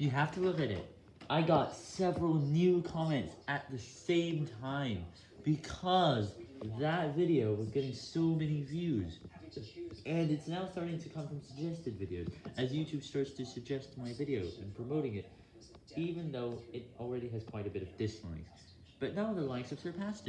You have to look at it. I got several new comments at the same time because that video was getting so many views. And it's now starting to come from suggested videos, as YouTube starts to suggest my video and promoting it, even though it already has quite a bit of dislikes. But now the likes have surpassed it.